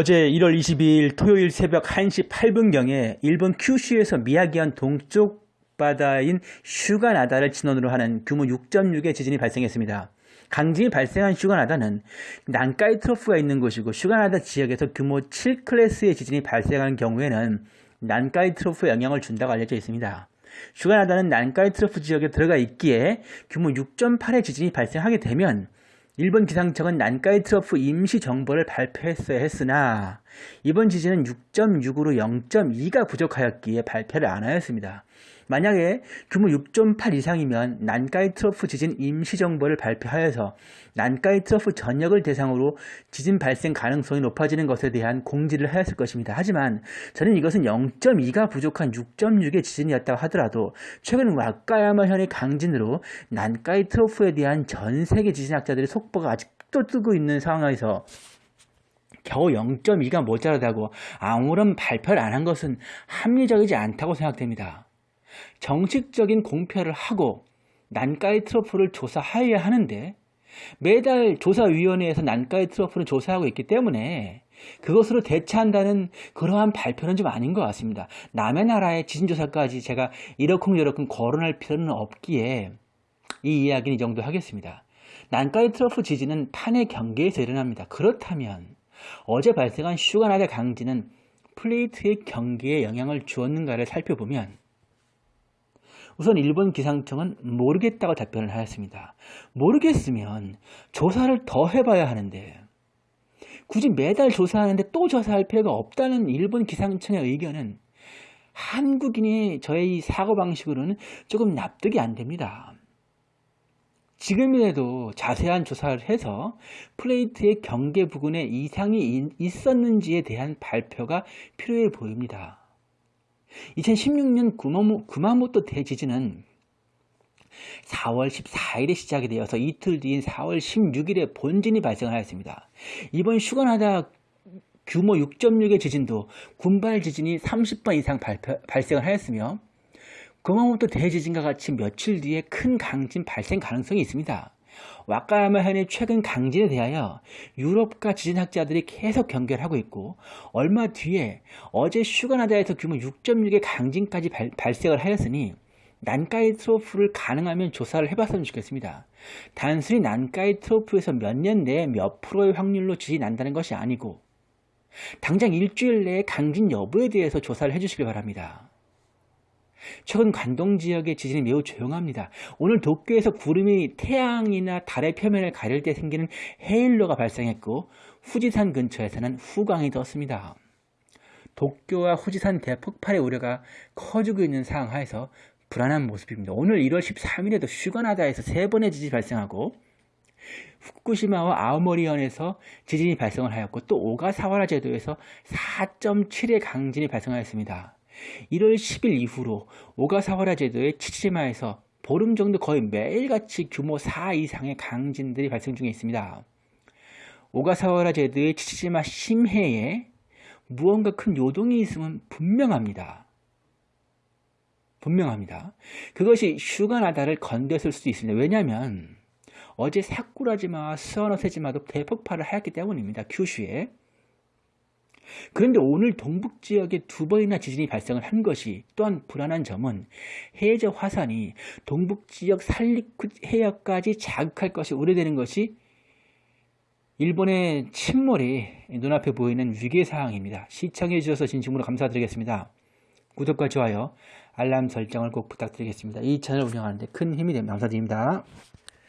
어제 1월 22일 토요일 새벽 1시 8분경에 일본 큐슈에서 미야기현 동쪽 바다인 휴가나다를 진원으로 하는 규모 6.6의 지진이 발생했습니다. 강진이 발생한 휴가나다는 난카이 트로프가 있는 곳이고 휴가나다 지역에서 규모 7클래스의 지진이 발생한 경우에는 난카이 트로프에 영향을 준다고 알려져 있습니다. 휴가나다는 난카이 트로프 지역에 들어가 있기에 규모 6.8의 지진이 발생하게 되면 일본 기상청은 난카이 트러프 임시 정보를 발표했어야 했으나 이번 지진은 6.6으로 0.2가 부족하였기에 발표를 안 하였습니다. 만약에 규모 6.8 이상이면 난카이 트러프 지진 임시 정보를 발표하여서 난카이 트러프 전역을 대상으로 지진 발생 가능성이 높아지는 것에 대한 공지를 하였을 것입니다. 하지만 저는 이것은 0.2가 부족한 6.6의 지진이었다고 하더라도 최근 와카야마 현의 강진으로 난카이 트러프에 대한 전 세계 지진학자들의 속보가 아직도 뜨고 있는 상황에서 겨우 0.2가 모자라다고 아무런 발표를 안 한 것은 합리적이지 않다고 생각됩니다. 정식적인 공표를 하고 난카이 트러프를 조사하여야 하는데 매달 조사위원회에서 난카이 트러프를 조사하고 있기 때문에 그것으로 대체한다는 그러한 발표는 좀 아닌 것 같습니다. 남의 나라의 지진조사까지 제가 이러쿵저러쿵 거론할 필요는 없기에 이 이야기는 이 정도 하겠습니다. 난카이 트러프 지진은 판의 경계에서 일어납니다. 그렇다면 어제 발생한 슈가나다 강진은 플레이트의 경계에 영향을 주었는가를 살펴보면 우선 일본 기상청은 모르겠다고 답변을 하였습니다. 모르겠으면 조사를 더 해봐야 하는데 굳이 매달 조사하는데 또 조사할 필요가 없다는 일본 기상청의 의견은 한국인의 저의 사고방식으로는 조금 납득이 안 됩니다. 지금이라도 자세한 조사를 해서 플레이트의 경계 부근에 이상이 있었는지에 대한 발표가 필요해 보입니다. 2016년 구마모토 대지진은 4월 14일에 시작이 되어서 이틀 뒤인 4월 16일에 본진이 발생하였습니다. 이번 슈가나다 규모 6.6의 지진도 군발 지진이 30번 이상 발표, 발생을 하였으며 구마모토 대지진과 같이 며칠 뒤에 큰 강진 발생 가능성이 있습니다. 와카야마 현의 최근 강진에 대하여 유럽과 지진학자들이 계속 경계를 하고 있고 얼마 뒤에 어제 슈가나다에서 규모 6.6의 강진까지 발, 발생을 하였으니 난카이 트로프를 가능하면 조사를 해봤으면 좋겠습니다. 단순히 난카이 트로프에서 몇 년 내에 몇 프로의 확률로 지진이 난다는 것이 아니고 당장 일주일 내에 강진 여부에 대해서 조사를 해주시기 바랍니다. 최근 관동 지역의 지진이 매우 조용합니다. 오늘 도쿄에서 구름이 태양이나 달의 표면을 가릴 때 생기는 헤일로가 발생했고 후지산 근처에서는 후광이 떴습니다. 도쿄와 후지산 대폭발의 우려가 커지고 있는 상황 하에서 불안한 모습입니다. 오늘 1월 13일에도 슈가나다에서 세 번의 지진이 발생하고 후쿠시마와 아오모리현에서 지진이 발생을 하였고 또 오가사와라 제도에서 4.7의 강진이 발생하였습니다. 1월 10일 이후로 오가사와라 제도의 치치마에서 보름 정도 거의 매일같이 규모 4 이상의 강진들이 발생 중에 있습니다. 오가사와라 제도의 치치마 심해에 무언가 큰 요동이 있으면 분명합니다. 분명합니다. 그것이 슈가나다를 건드렸을 수도 있습니다. 왜냐하면 어제 사쿠라지마와 스와노세지마도 대폭발을 하였기 때문입니다. 큐슈에. 그런데 오늘 동북 지역에 두 번이나 지진이 발생을 한 것이 또한 불안한 점은 해저 화산이 동북 지역 살리쿠 해역까지 자극할 것이 우려되는 것이 일본의 침몰이 눈앞에 보이는 위기사항입니다. 시청해 주셔서 진심으로 감사드리겠습니다. 구독과 좋아요, 알람 설정을 꼭 부탁드리겠습니다. 이 채널 운영하는데 큰 힘이 됩니다. 감사드립니다.